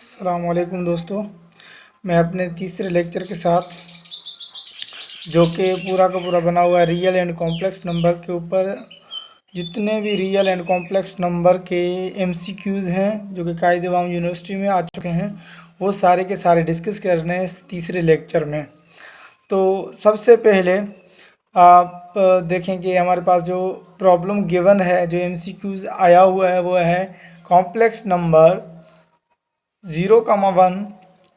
السلام علیکم دوستو، میں اپنے تیسرے لیکچر کے ساتھ، جو کہ پورا کا پورا بنا ہوا ہے ریئل اینڈ کمپلیکس نمبر کے اوپر، جتنے بھی ریئل اینڈ کمپلیکس نمبر کے ایم سی کیوز ہیں، جو کہ قائد عوام یونیورسٹی میں آ چکے ہیں، وہ سارے کے سارے ڈسکس کر رہے ہیں اس تیسرے لیکچر میں۔ تو سب سے پہلے، آپ دیکھیں کہ ہمارے پاس جو پرابلم گیون ہے، جو ایم سی کیوز آیا ہوا ہے، وہ ہے complex number zero comma one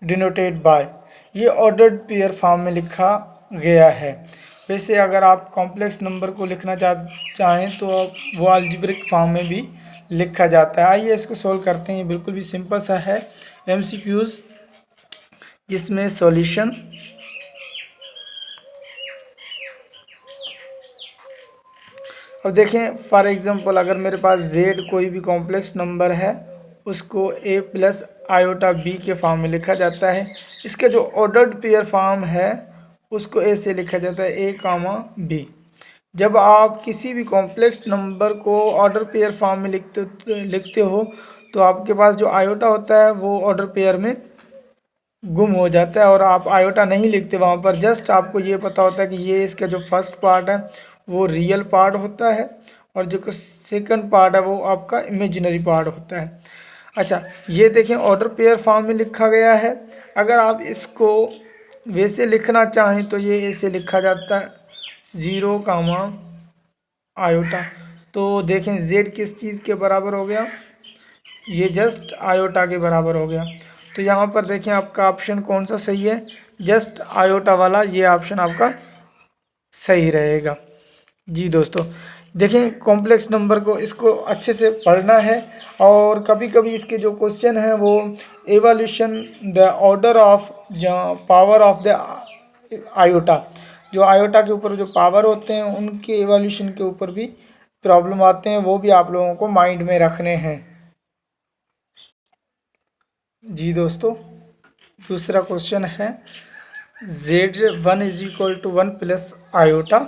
denoted by یہ آرڈرڈ پیئر فارم میں لکھا گیا ہے۔ ویسے اگر آپ کمپلیکس نمبر کو لکھنا چاہیں تو وہ الجبرک فارم میں بھی لکھا جاتا ہے۔ آئیے اس کو سولو کرتے ہیں۔ یہ بالکل بھی سمپل سا ہے۔ ایم سی کیوز جس میں سولیشن اب دیکھیں فار ایگزامپل اگر میرے پاس زیڈ کوئی بھی کمپلیکس نمبر ہے، اس کو اے پلس آئیوٹا بی کے فارم میں لکھا جاتا ہے۔ اس کے جو آرڈرڈ پیئر فارم ہے، اس کو اے سے لکھا جاتا ہے اے کاما بی جب آپ کسی بھی کمپلیکس نمبر کو آرڈر پیئر فارم میں لکھتے لکھتے ہو، تو آپ کے پاس جو آئیوٹا ہوتا ہے، وہ آرڈر پیئر میں گم ہو جاتا ہے اور آپ آئیوٹا نہیں لکھتے وہاں پر۔ جسٹ آپ کو یہ پتا ہوتا ہے کہ یہ اس کا جو فرسٹ پارٹ ہے، وہ ریئل پارٹ ہوتا ہے اور جو سیکنڈ پارٹ ہے، وہ آپ کا امیجنری پارٹ ہوتا ہے۔ اچھا یہ دیکھیں آرڈر پیئر فارم میں لکھا گیا ہے۔ اگر آپ اس کو ویسے لکھنا چاہیں تو یہ ایسے لکھا جاتا ہے۔ زیرو کاما آیوٹا تو دیکھیں زیڈ کس چیز کے برابر ہو گیا؟ یہ جسٹ آیوٹا کے برابر ہو گیا۔ تو یہاں پر دیکھیں، آپ کا آپشن کون سا صحیح ہے؟ جسٹ آیوٹا والا، یہ آپشن آپ کا صحیح رہے گا۔ جی دوستو دیکھیں کمپلیکس نمبر کو اس کو اچھے سے پڑھنا ہے اور کبھی کبھی اس کے جو کوشچن ہیں وہ evolution the order of power of the iota جو آئیوٹا کے اوپر جو پاور ہوتے ہیں، ان کے ایوالوشن کے اوپر بھی پرابلم آتے ہیں، وہ بھی آپ لوگوں کو مائنڈ میں رکھنے ہیں۔ جی دوستو، دوسرا کوشچن ہے Z one is equal to one plus iota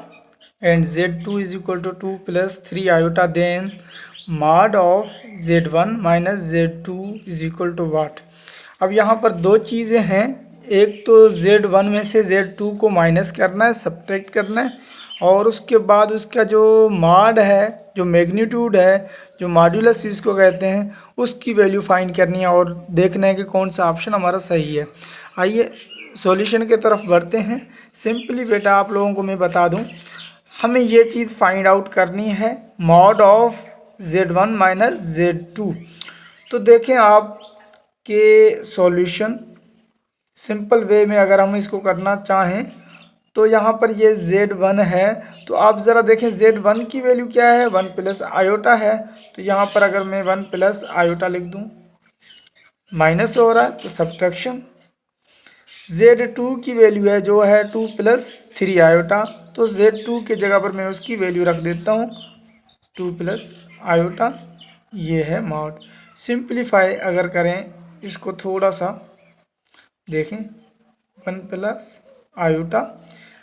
and Z two is equal to two plus three iota then mod of Z one minus Z two is equal to what اب یہاں پر دو چیزیں ہیں۔ ایک تو Z one میں سے Z to کو minus کرنا ہے سبٹریکٹ کرنا ہے، اور اس کے بعد اس کا جو ماڈ ہے، جو میگنیٹیوڈ ہے، جو ماڈیولس اس کو کہتے ہیں، اس کی ویلیو فائنڈ کرنی ہے اور دیکھنا ہے کہ کون سا آپشن ہمارا صحیح ہے۔ آئیے سولیوشن کی طرف بڑھتے ہیں۔ سمپلی بیٹا، آپ لوگوں کو میں بتا دوں۔ ہمیں یہ چیز فائنڈ آؤٹ کرنی ہے mod of Z one minus Z two تو دیکھیں آپ کے سولیوشن سمپل وے میں اگر ہم اس کو کرنا چاہیں تو یہاں پر یہ زیڈ ون ہے۔ تو آپ ذرا دیکھیں زیڈ ون کی ویلیو کیا ہے؟ ون پلس آئیوٹا ہے۔ تو یہاں پر اگر میں ون پلس آئیوٹا لکھ دوں مائنس ہو رہا ہے تو سبٹریکشن زیڈ ٹو کی ویلیو ہے جو ہے ٹو پلس تھری آئیوٹا تو زیڈ ٹو کے جگہ پر میں اس کی ویلیو رکھ دیتا ہوں. ٹو پلس آئیوٹا یہ ہے ماڈ سمپلیفائی اگر کریں اس کو تھوڑا سا دیکھیں. ون پلس آئیوٹا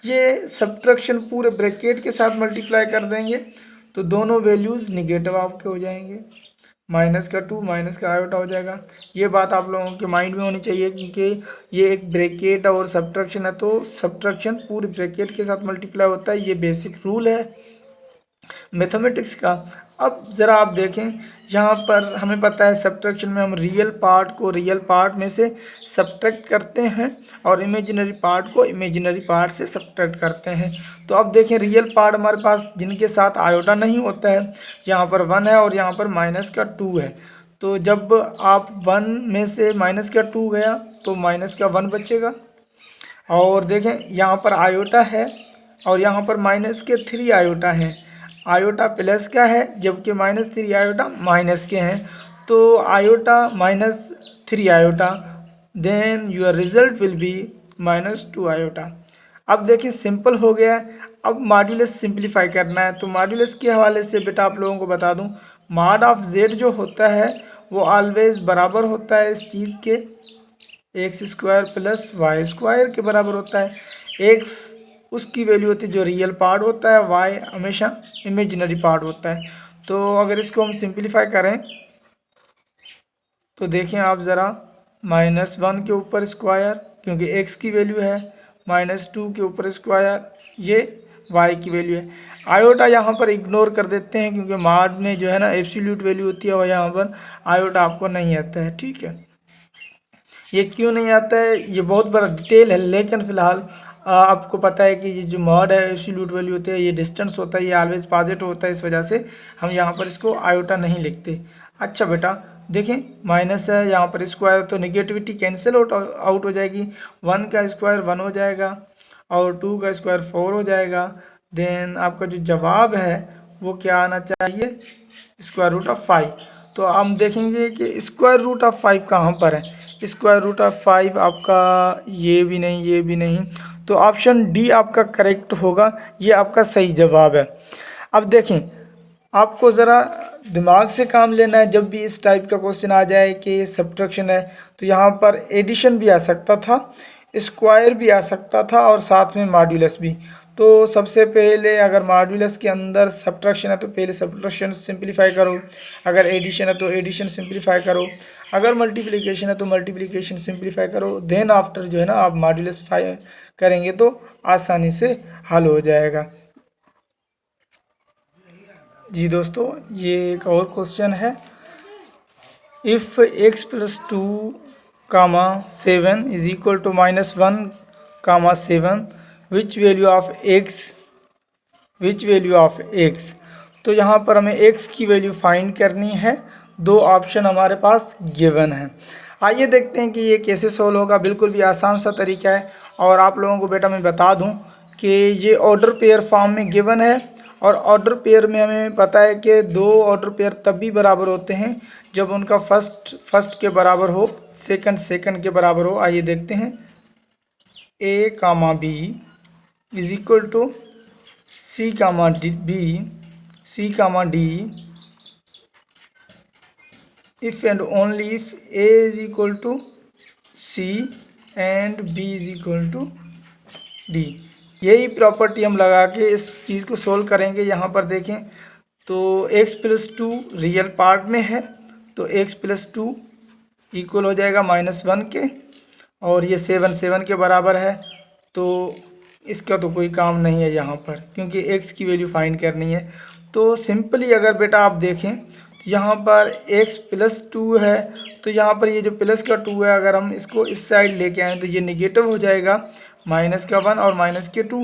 یہ سبٹریکشن پورے بریکیٹ کے ساتھ ملٹیپلائی کر دیں گے تو دونوں ویلیوز نگیٹو آپ کے ہو جائیں گے. مائنس کا ٹو مائنس کا آئیوٹا ہو جائے گا یہ بات آپ لوگوں کے مائنڈ میں ہونی چاہیے کیونکہ یہ ایک بریکیٹ اور سبٹریکشن ہے تو سبٹریکشن پورے بریکیٹ کے ساتھ ملٹیپلائی ہوتا ہے یہ بیسک رول ہے میتھمیٹکس کا۔ اب ذرا آپ دیکھیں، یہاں پر ہمیں پتہ ہے سبٹریکشن میں ہم ریئل پارٹ کو ریئل پارٹ میں سے سبٹریکٹ کرتے ہیں اور امیجنری پارٹ کو امیجنری پارٹ سے سبٹریکٹ کرتے ہیں۔ تو اب دیکھیں ریئل پارٹ ہمارے پاس جن کے ساتھ آئیوٹا نہیں ہوتا ہے۔ یہاں پر ون ہے اور یہاں پر مائنس کا ٹو ہے۔ تو جب آپ ون میں سے مائنس کا ٹو گیا، تو مائنس کا ون بچے گا۔ اور دیکھیں، یہاں پر آئیوٹا ہے اور یہاں پر مائنس کے تھری آئیوٹا ہیں۔ آئیوٹا پلس کا ہے جبکہ مائنس تھری آئیوٹا مائنس کے ہیں، تو iota minus three iota then your result will be minus two iota اب دیکھیں سمپل ہو گیا۔ ہے اب ماڈیولس سمپلیفائی کرنا ہے۔ تو ماڈیولس کے حوالے سے بیٹا آپ لوگوں کو بتا دوں۔ ماڈ آف زیڈ جو ہوتا ہے، وہ آلویز برابر ہوتا ہے اس چیز کے۔ X square plus Y square کے برابر ہوتا ہے۔ ایکس اس کی ویلیو ہوتی ہے جو ریئل پارٹ ہوتا ہے وائی ہمیشہ امیجنری پارٹ ہوتا ہے۔ تو اگر اس کو ہم سمپلیفائی کریں، تو دیکھیں آپ ذرا مائنس ون کے اوپر اسکوائر کیونکہ ایکس کی ویلیو ہے مائنس ٹو کے اوپر اسکوائر یہ وائی کی ویلیو ہے۔ آیوٹا یہاں پر اگنور کر دیتے ہیں، کیونکہ مارڈ میں جو ہے نا ایپسیلیوٹ ویلیو ہوتی ہے اور یہاں پر آیوٹا آپ کو نہیں آتا ہے، ٹھیک ہے۔ یہ کیوں نہیں آتا ہے؟ یہ بہت بڑا ڈیٹیل ہے، لیکن فی الحال آپ کو پتہ ہے کہ یہ جو موڈ ہے ایبسلیوٹ ویلیو ہوتے ہے یہ ڈسٹنس ہوتا ہے، یہ آلویز پازیٹو ہوتا ہے، اس وجہ سے ہم یہاں پر اس کو آئیوٹا نہیں لکھتے۔ اچھا بیٹا، دیکھیں مائنس ہے، یہاں پر اسکوائر تو نگیٹیوٹی کینسل آؤٹ ہو جائے گی۔ ون کا اسکوائر ون ہو جائے گا اور ٹو کا اسکوائر فور ہو جائے گا۔ دین آپ کا جو جواب ہے، وہ کیا آنا چاہیے؟ اسکوائر روٹ آف فائیو تو ہم دیکھیں گے کہ اسکوائر روٹ آف فائیو کہاں پر ہے۔ اسکوائر روٹ آف فائیو آپ کا یہ بھی نہیں، یہ بھی نہیں۔ تو آپشن ڈی آپ کا کریکٹ ہوگا، یہ آپ کا صحیح جواب ہے۔ اب دیکھیں، آپ کو ذرا دماغ سے کام لینا ہے، جب بھی اس ٹائپ کا کوشچن آ جائے کہ یہ سبٹرکشن ہے، تو یہاں پر ایڈیشن بھی آ سکتا تھا اسکوائر بھی آ سکتا تھا اور ساتھ میں ماڈیولس بھی۔ تو سب سے پہلے اگر ماڈیولس کے اندر سبٹریکشن ہے تو پہلے سبٹریکشن سمپلیفائی کرو۔ اگر ایڈیشن ہے تو ایڈیشن سمپلیفائی کرو۔ اگر ملٹیپلیکیشن ہے تو ملٹیپلیکیشن سمپلیفائی کرو۔ دین آفٹر جو ہے نا آپ ماڈیولس فائی کریں گے تو آسانی سے حل ہو جائے گا۔ جی دوستو، یہ ایک اور کوسچن ہے۔ If X plus two comma seven is equal to minus one comma seven which value of X which value of X تو یہاں پر ہمیں ایکس کی ویلیو فائنڈ کرنی ہے۔ دو آپشن ہمارے پاس گیون ہیں۔ آئیے دیکھتے ہیں کہ یہ کیسے سول ہوگا۔ بالکل بھی آسان سا طریقہ ہے۔ اور آپ لوگوں کو بیٹا میں بتا دوں کہ یہ آرڈر پیئر فارم میں گیون ہے۔ اور آڈر پیئر میں ہمیں پتہ ہے کہ دو آڈر پیئر تب بھی برابر ہوتے ہیں جب ان کا فسٹ فسٹ کے برابر ہو سیکنڈ سیکنڈ کے برابر ہو۔ آئیے دیکھتے ہیں۔ A comma B is equal to C comma D B C comma D if and only if A is equal to C and B is equal to D یہی property ہم لگا کے اس چیز کو سولو کریں گے یہاں پر دیکھیں تو X plus two real part میں ہے تو ایکس پلس ٹو ایکول ہو جائے گا مائنس ون کے اور یہ سیون سیون کے برابر ہے تو اس کا تو کوئی کام نہیں ہے یہاں پر، کیونکہ ایکس کی ویلیو فائنڈ کرنی ہے۔ تو سمپلی اگر بیٹا آپ دیکھیں، یہاں پر ایکس پلس ٹو ہے۔ تو یہاں پر یہ جو پلس کا ٹو ہے، اگر ہم اس کو اس سائڈ لے کے آئیں تو یہ نگیٹو ہو جائے گا۔ مائنس کا ون اور مائنس کے ٹو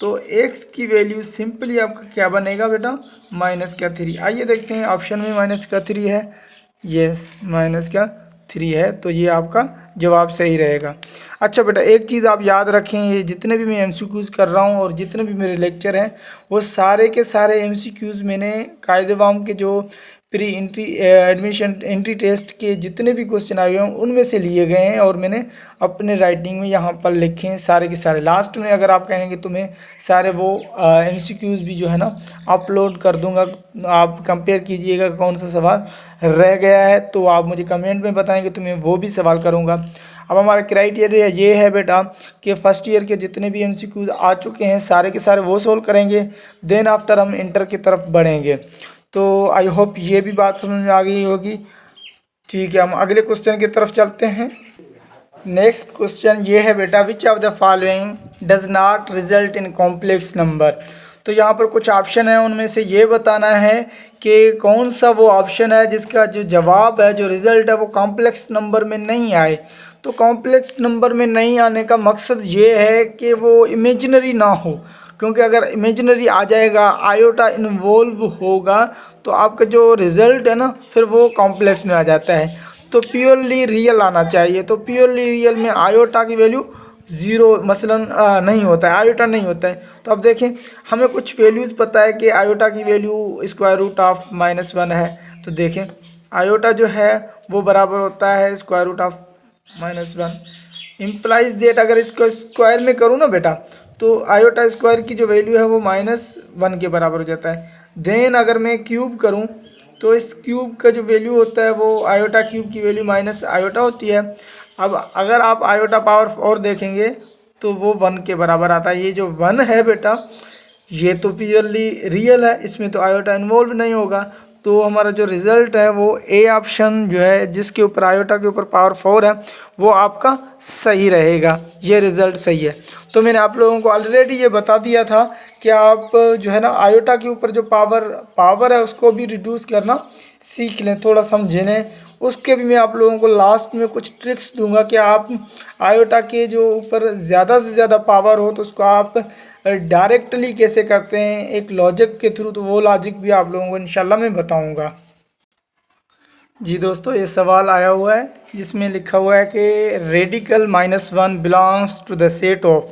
تو ایکس کی ویلیو سمپلی آپ کا کیا بنے گا بیٹا؟ مائنس کا تھری آئیے دیکھتے ہیں آپشن میں مائنس کا تھری ہے۔ یس مائنس کا تھری ہے، تو یہ آپ کا جواب صحیح رہے گا۔ اچھا بیٹا، ایک چیز آپ یاد رکھیں، یہ جتنے بھی میں ایم سی کیوز کر رہا ہوں اور جتنے بھی میرے لیکچر ہیں، وہ سارے کے سارے ایم سی کیوز میں نے قائد عوام کے جو pre entry admission entry test کے جتنے بھی کوسچن آئے ہوئے ہیں ان میں سے لیے گئے ہیں اور میں نے اپنے رائٹنگ میں یہاں پر لکھے ہیں سارے کے سارے۔ لاسٹ میں اگر آپ کہیں گے تو میں سارے وہ ایم سی کیوز بھی جو ہے نا اپلوڈ کر دوں گا۔ آپ کمپیئر کیجیے گا کون سا سوال رہ گیا ہے، تو آپ مجھے کمنٹ میں بتائیں گے تو میں وہ بھی سوال کروں گا۔ اب ہمارا کرائیٹیریا یہ ہے بیٹا کہ فرسٹ ایئر کے جتنے بھی ایم سی کیوز آ چکے ہیں، سارے کے سارے وہ سولو کریں گے دین آفٹر ہم انٹر کی طرف بڑھیں گے۔ تو آئی ہوپ یہ بھی بات سمجھ میں آ گئی ہوگی۔ ٹھیک ہے، ہم اگلے کوشچن کی طرف چلتے ہیں۔ نیکسٹ کوشچن یہ ہے بیٹا which of the following does not result in complex number تو یہاں پر کچھ آپشن ہیں، ان میں سے یہ بتانا ہے کہ کون سا وہ آپشن ہے جس کا جو جواب ہے، جو رزلٹ ہے، وہ کمپلیکس نمبر میں نہیں آئے۔ تو کمپلیکس نمبر میں نہیں آنے کا مقصد یہ ہے کہ وہ امیجنری نہ ہو۔ کیونکہ اگر امیجنری آ جائے گا آیوٹا انوولو ہوگا، تو آپ کا جو رزلٹ ہے نا، پھر وہ کمپلیکس میں آ جاتا ہے۔ تو پیورلی ریئل آنا چاہیے۔ تو پیورلی ریئل میں آیوٹا کی ویلیو زیرو مثلا نہیں ہوتا ہے۔ آیوٹا نہیں ہوتا ہے۔ تو اب دیکھیں، ہمیں کچھ ویلیوز پتہ ہے کہ آیوٹا کی value square root of minus one ہے۔ تو دیکھیں آیوٹا جو ہے، وہ برابر ہوتا ہے square root of minus one implies that اگر اس کو اسکوائر میں کروں نا بیٹا تو آئیوٹا اسکوائر کی جو ویلیو ہے وہ مائنس ون کے برابر ہو جاتا ہے۔ دین اگر میں کیوب کروں تو اس کیوب کا جو ویلیو ہوتا ہے وہ آیوٹا کیوب کی ویلیو مائنس آئیوٹا ہوتی ہے۔ اب اگر آپ آئیوٹا پاور اور دیکھیں گے تو وہ ون کے برابر آتا ہے۔ یہ جو ون ہے بیٹا، یہ تو پیورلی ریئل ہے، اس میں تو آیوٹا انوالو نہیں ہوگا۔ تو ہمارا جو رزلٹ ہے وہ اے آپشن جو ہے، جس کے اوپر آئیوٹا کے اوپر پاور فور ہے، وہ آپ کا صحیح رہے گا۔ یہ رزلٹ صحیح ہے۔ تو میں نے آپ لوگوں کو آلریڈی یہ بتا دیا تھا کہ آپ جو ہے نا آئیوٹا کے اوپر جو پاور پاور ہے، اس کو بھی ریڈیوس کرنا سیکھ لیں۔ تھوڑا سمجھ لیں۔ اس کے بھی میں آپ لوگوں کو لاسٹ میں کچھ ٹرکس دوں گا کہ آپ آئیوٹا کے جو اوپر زیادہ سے زیادہ پاور ہو تو اس کو آپ ڈائریکٹلی کیسے کرتے ہیں؟ ایک لاجک کے تھرو تو وہ لاجک بھی آپ لوگوں کو انشاءاللہ میں بتاؤں گا۔ جی دوستو، یہ سوال آیا ہوا ہے، جس میں لکھا ہوا ہے کہ radical minus one belongs to the set of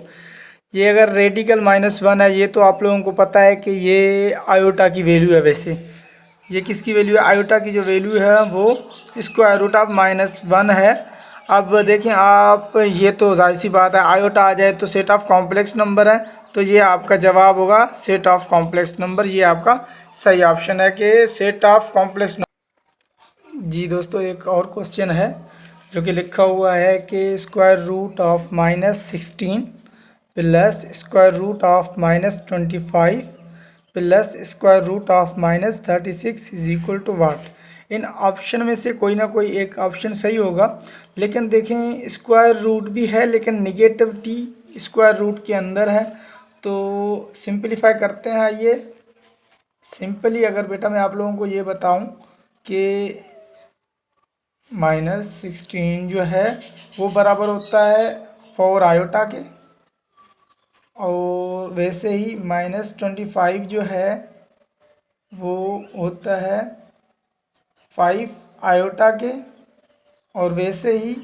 یہ اگر ریڈیکل مائنس ون ہے، یہ تو آپ لوگوں کو پتہ ہے کہ یہ آئیوٹا کی ویلیو ہے ویسے۔ یہ کس کی ویلیو ہے؟ آئیوٹا کی جو ویلیو ہے وہ square root of minus one ہے۔ اب دیکھیں آپ، یہ تو ظاہر سی بات ہے آئیوٹا آ جائے تو سیٹ آف کمپلیکس نمبر ہے تو یہ آپ کا جواب ہوگا سیٹ آف کمپلیکس نمبر یہ آپ کا صحیح آپشن ہے کہ سیٹ آف کمپلیکس نمبر جی دوستو، ایک اور کوشچن ہے جو کہ لکھا ہوا ہے کہ square root of minus sixteen plus square root of minus twenty five plus square root of minus thirty six is equal to what in option میں سے کوئی نہ کوئی ایک آپشن صحیح ہوگا۔ لیکن دیکھیں اسکوائر روٹ بھی ہے، لیکن نگیٹیوٹی اسکوائر روٹ کے اندر ہے۔ تو سمپلیفائی کرتے ہیں آئیے سمپلی اگر بیٹا میں آپ لوگوں کو یہ بتاؤں کہ مائنس سکسٹین جو ہے، وہ برابر ہوتا ہے فور آئیوٹا کے۔ اور ویسے ہی مائنس ٹوینٹی فائیو جو ہے، وہ ہوتا ہے فائیو آئیوٹا کے اور ویسے ہی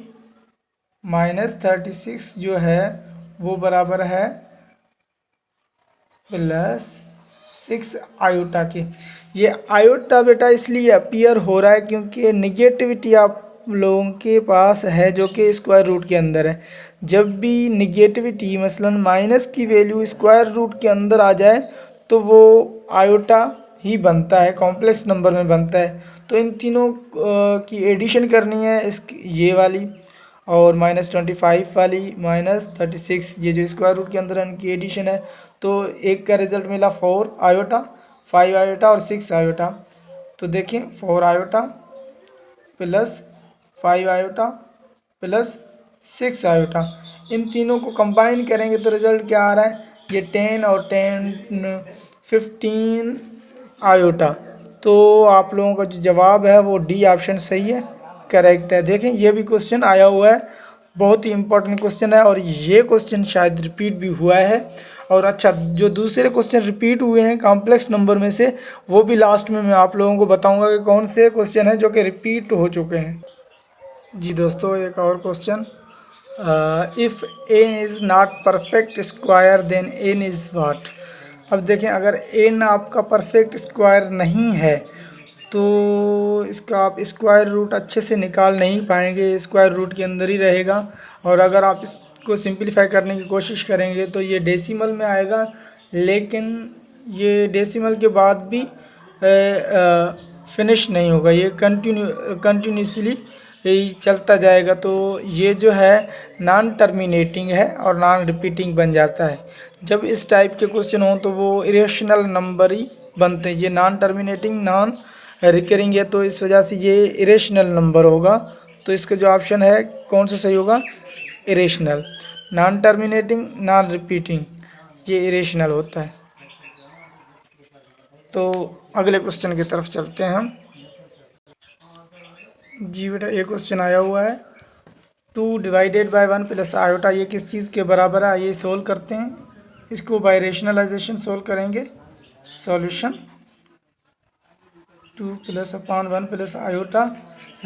مائنس تھرٹی سکس جو ہے وہ برابر ہے پلس سکس آئیوٹا کے یہ آئیوٹا بیٹا اس لیے اپیئر ہو رہا ہے کیونکہ نگیٹیوٹی آپ لوگوں کے پاس ہے جو کہ اسکوائر روٹ کے اندر ہے جب بھی نگیٹیوٹی مثلا مائنس کی ویلیو اسکوائر روٹ کے اندر آ جائے تو وہ آئیوٹا ہی بنتا ہے کمپلیکس نمبر میں بنتا ہے۔ تو ان تینوں کی ایڈیشن کرنی ہے اس یہ والی اور مائنس ٹوئنٹی فائیو والی مائنس تھرٹی سکس یہ جو اسکوائر روٹ کے اندر ان کی ایڈیشن ہے۔ تو ایک کا رزلٹ ملا فور آئیوٹا فائیو آئیوٹا اور سکس آئیوٹا تو دیکھیں four iota plus five iota plus six iota ان تینوں کو کمبائن کریں گے تو رزلٹ کیا آ رہا ہے؟ یہ ٹین اور ٹین ففٹین آئیوٹا تو آپ لوگوں کا جو جواب ہے وہ ڈی آپشن صحیح ہے، کریکٹ ہے۔ دیکھیں، یہ بھی کوشچن آیا ہوا ہے، بہت ہی امپورٹنٹ کوشچن ہے اور یہ کوشچن شاید ریپیٹ بھی ہوا ہے۔ اور اچھا جو دوسرے کوشچن ریپیٹ ہوئے ہیں کمپلیکس نمبر میں سے، وہ بھی لاسٹ میں میں آپ لوگوں کو بتاؤں گا کہ کون سے کوشچن ہیں جو کہ ریپیٹ ہو چکے ہیں۔ جی دوستو، ایک اور question if N is not perfect square then N is what اب دیکھیں، اگر این آپ کا پرفیکٹ اسکوائر نہیں ہے، تو اس کا آپ اسکوائر روٹ اچھے سے نکال نہیں پائیں گے اسکوائر روٹ کے اندر ہی رہے گا۔ اور اگر آپ اس کو سمپلیفائی کرنے کی کوشش کریں گے تو یہ ڈیسیمل میں آئے گا۔ لیکن یہ ڈیسیمل کے بعد بھی فنش نہیں ہوگا، یہ کنٹینیو کنٹینیوسلی چلتا جائے گا تو یہ جو ہے نان ٹرمینیٹنگ ہے اور نان ریپیٹنگ بن جاتا ہے۔ جب اس ٹائپ کے کوشچن ہوں تو وہ اریشنل نمبر ہی بنتے ہیں۔ یہ نان ٹرمینیٹنگ نان ریکرنگ ہے تو اس وجہ سے یہ اریشنل نمبر ہوگا۔ تو اس کا جو آپشن ہے کون سا صحیح ہوگا؟ Irrational non terminating non repeating یہ اریشنل ہوتا ہے۔ تو اگلے کوشچن کی طرف چلتے ہیں ہم۔ جی بیٹا، یہ کوشچن آیا ہوا ہے۔ Two divided by one plus iota یہ کس چیز کے برابر ہے؟ یہ سولو کرتے ہیں۔ اس کو بائی ریشنلائزیشن سولو کریں گے۔ Solution two plus upon one plus iota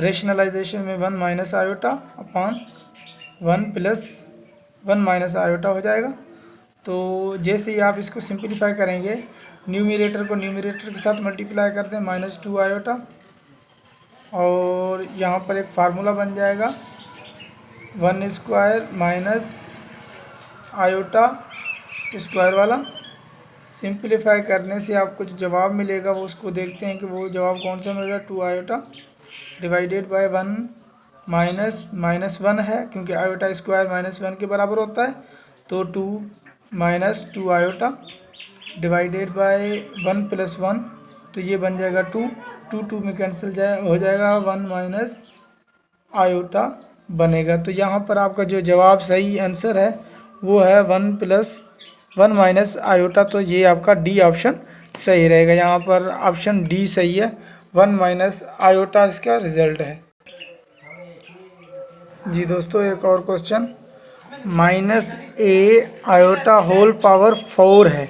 rationalization میں one minus iota upon one plus one minus iota ہو جائے گا۔ تو جیسے ہی آپ اس کو سمپلیفائی کریں گے نیومیریٹر کو نیومیریٹر کے ساتھ ملٹیپلائی کر دیں مائنس ٹو آئیوٹا اور یہاں پر ایک فارمولا بن جائے گا۔ One square minus iota square والا۔ سمپلیفائی کرنے سے آپ کو جو جواب ملے گا، وہ اس کو دیکھتے ہیں کہ وہ جواب کون سا ملے گا۔ Two iota divided by one minus minus one ہے، کیونکہ آئیوٹا اسکوائر مائنس ون کے برابر ہوتا ہے۔ تو two minus two iota divided by one plus one. تو یہ بن جائے گا ٹو ٹو ٹو میں کینسل جائے، ہو جائے گا ون مائنس آیوٹا بنے گا۔ تو یہاں پر آپ کا جو جواب صحیح آنسر ہے، وہ ہے one plus one minus iota تو یہ آپ کا ڈی آپشن صحیح رہے گا۔ یہاں پر آپشن ڈی صحیح ہے، ون مائنس آیوٹا اس کا رزلٹ ہے۔ جی دوستو، ایک اور question minus A iota whole power four ہے۔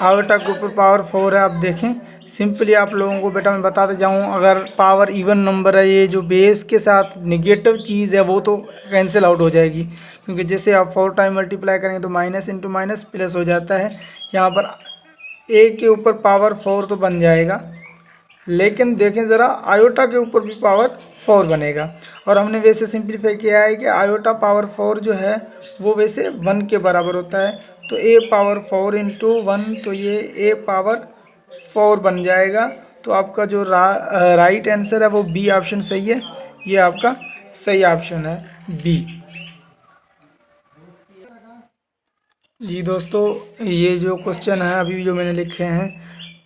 آیوٹا کے اوپر پاور فور ہے، آپ دیکھیں۔ سمپلی آپ لوگوں کو بیٹا میں بتاتے جاؤں، اگر پاور ایون نمبر ہے، یہ جو بیس کے ساتھ نگیٹو چیز ہے، وہ تو کینسل آؤٹ ہو جائے گی۔ کیونکہ جیسے آپ فور ٹائم ملٹیپلائی کریں گے تو مائنس انٹو مائنس پلس ہو جاتا ہے۔ یہاں پر اے کے اوپر پاور فور تو بن جائے گا۔ لیکن دیکھیں ذرا آیوٹا کے اوپر بھی پاور فور بنے گا۔ اور ہم نے ویسے سمپلیفائی کیا ہے کہ آیوٹا پاور فور جو ہے، وہ ویسے ون کے برابر ہوتا ہے۔ تو A power four into one تو یہ اے پاور فور بن جائے گا۔ تو آپ کا جو رائٹ آنسر ہے وہ بی آپشن صحیح ہے۔ یہ آپ کا صحیح آپشن ہے بی جی دوستو، یہ جو کوشچن ہے، ابھی جو میں نے لکھے ہیں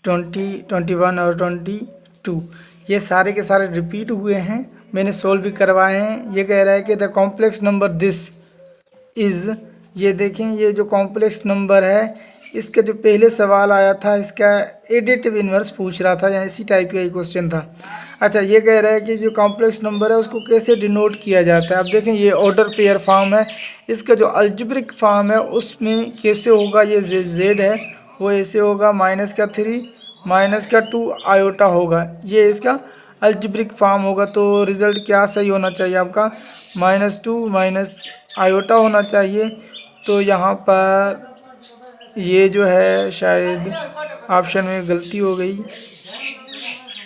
ٹونٹی ٹونٹی ون اور ٹونٹی ٹو یہ سارے کے سارے ریپیٹ ہوئے ہیں۔ میں نے سولو بھی کروائے ہیں۔ یہ کہہ رہا ہے کہ دا کمپلیکس نمبر دس از یہ دیکھیں، یہ جو کمپلیکس نمبر ہے اس کا جو پہلے سوال آیا تھا، اس کا ایڈیٹو انورس پوچھ رہا تھا یا اسی ٹائپ کا ہی کوشچن تھا۔ اچھا یہ کہہ رہا ہے کہ جو کمپلیکس نمبر ہے، اس کو کیسے ڈینوٹ کیا جاتا ہے؟ اب دیکھیں، یہ آرڈر پیئر فارم ہے۔ اس کا جو الجبرک فارم ہے، اس میں کیسے ہوگا؟ یہ زیڈ ہے، وہ ایسے ہوگا مائنس کا تھری مائنس کا ٹو آیوٹا ہوگا۔ یہ اس کا الجبرک فارم ہوگا۔ تو رزلٹ کیا صحیح ہونا چاہیے آپ کا؟ مائنس ٹو مائنس آیوٹا ہونا چاہیے۔ تو یہاں پر یہ جو ہے شاید آپشن میں غلطی ہو گئی۔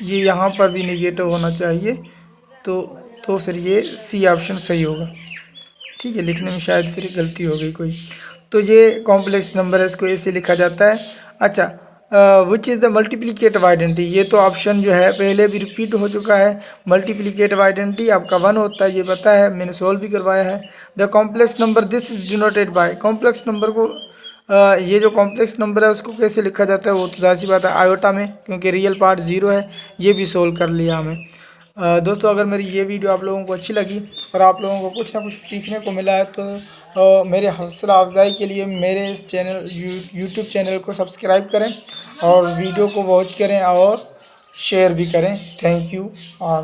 یہ یہاں پر بھی نگیٹو ہونا چاہیے۔ تو تو پھر یہ سی آپشن صحیح ہوگا۔ ٹھیک ہے، لکھنے میں شاید پھر غلطی ہو گئی کوئی۔ تو یہ کمپلیکس نمبر ہے، اس کو ایسے لکھا جاتا ہے۔ اچھا وچ از دا ملٹیپلیکیٹو آئیڈینٹی یہ تو آپشن جو ہے پہلے بھی ریپیٹ ہو چکا ہے۔ ملٹیپلیکیٹو آئیڈینٹی آپ کا ون ہوتا ہے، یہ پتہ ہے، میں نے سولو بھی کروایا ہے۔ The complex number this is denoted by complex number کو یہ جو کمپلیکس نمبر ہے، اس کو کیسے لکھا جاتا ہے؟ وہ تو ظاہر سی بات ہے آئیوٹا میں، کیونکہ ریئل پارٹ زیرو ہے، یہ بھی سولو کر لیا ہمیں دوستو، اگر میری یہ ویڈیو آپ لوگوں کو اچھی لگی اور آپ لوگوں کو کچھ نہ کچھ سیکھنے کو ملا ہے، تو میرے حوصلہ افزائی کے لیے میرے اس چینل یوٹیوب چینل کو سبسکرائب کریں اور ویڈیو کو واچ کریں اور شیئر بھی کریں۔ تھینک یو اور